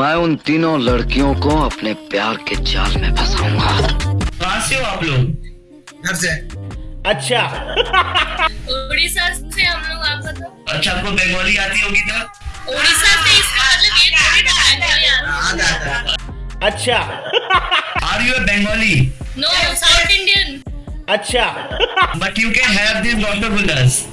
मैं उन तीनों लड़कियों को अपने प्यार के जाल में फंसाऊँगा। कहाँ से हो आप लोग? घर से। अच्छा। उड़ीसा से हम लोग आपका तो अच्छा आपको बंगाली आती होगी तो? उड़ीसा से इसका मतलब ये थोड़ी ना बंगाली आता अच्छा। Are you Bengali no south Indian अच्छा। But you can have this rasgullas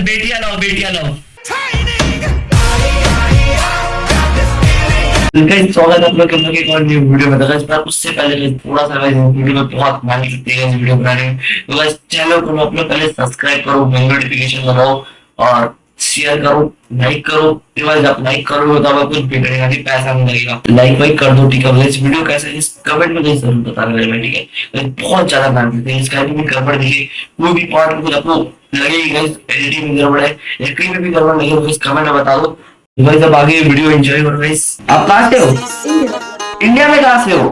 बताओ बेटियाँ लाओ बेटिया लाओ स्वागत आप लोग के एक और न्यू वीडियो में। तो गाइस मैं उससे पहले थोड़ा सा गाइस वीडियो में बहुत मेहनत लगती है वीडियो बनाने में। तो चैनल को आप लोग पहले सब्सक्राइब करो नोटिफिकेशन लगाओ और शेयर करो लाइक करो गाइस आप लाइक करोगे तो आपको कुछ बिगड़ेगा नहीं पैसा नहीं लगेगा। लाइक वाइक कर दो ठीक है गाइस वीडियो कैसा है इस कमेंट में गाइस ज़रूर बताना मेरे ठीक है? बहुत ज़्यादा मेहनत लगती है इसका भी गड़बड़ देखिए कोई भी पार्ट में कुछ आपको लगेगी गाइस एडिटिंग में गड़बड़ है एक्टिंग में भी गड़बड़ लगे तो कमेंट में बता दो। तो गाइस अब आगे वीडियो एंजॉय करो गाइस आप कहाँ से हो? इंडिया में कहाँ से हो?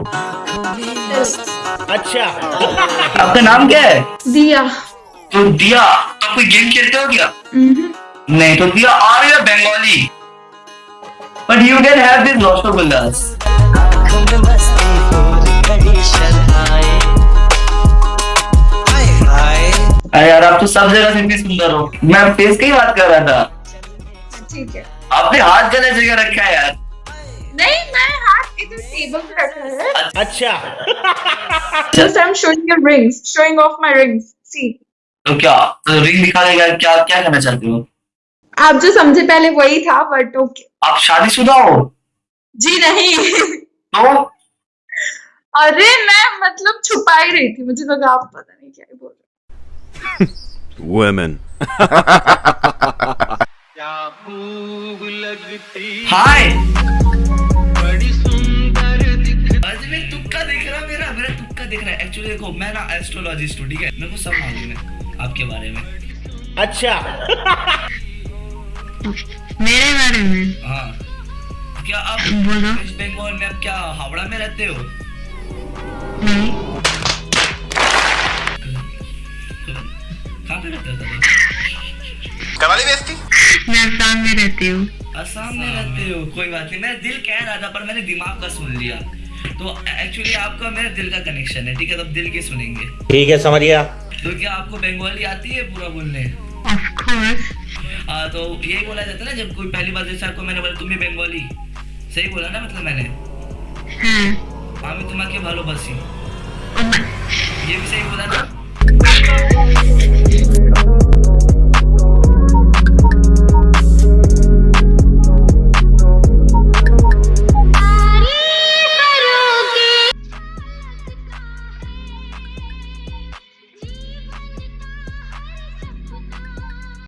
अच्छा। आपका नाम क्या है? दिया। तो दिया तो कोई गेम खेलते हो क्या? नहीं तो दिया are you Bengali. But you can have this rasgullas अरे यार आप तो सब जगह से इतनी सुंदर हो। मैं फेस की बात कर रहा था। ठीक है। आपने हाथ गलत जगह रखा है यार। नहीं मैं हाथ इधर टेबल पे रखा है। अच्छा। Just I am showing your rings showing off my rings see तो क्या तो रिंग दिखा देगा क्या क्या करना चाहते हो? आप जो समझे पहले वही था बट ओके आप शादीशुदा हो? जी नहीं। तो? अरे मैं मतलब छुपा ही रही थी मुझे लगा आप पता नहीं क्या बोल रहे Women. हाय आज मैं तुक्का देख रहा मेरा मेरा तुक्का देख रहा है। एक्चुअली देखो मैं ना एस्ट्रोलॉजिस्ट हूँ ठीक है? मेरे को सब मालूम है आपके बारे में। अच्छा। मेरे बारे में? हाँ। क्या आप बोलो। वेस्ट बंगाल में आप क्या हावड़ा में रहते हो? नहीं। कहाँ पे रहते हो तब मैं असम में रहती हूँ। असम में रहते हो कोई बात नहीं। मेरा दिल कह रहा था पर मैंने दिमाग का सुन लिया। तो एक्चुअली आपका मेरा दिल का कनेक्शन है ठीक है? तब दिल के सुनेंगे। ठीक है समझ गया। तो क्या आपको बंगाली आती है पूरा बोलने? ऑफ कोर्स हाँ तो यही बोला जाता है ना जब कोई पहली बार जैसे आपको मैंने बोला तुम भी बंगाली सही बोला ना मतलब मैंने हाँ আমি তোমাকে ভালোবাসি और मैं- ये भी सही बोला ना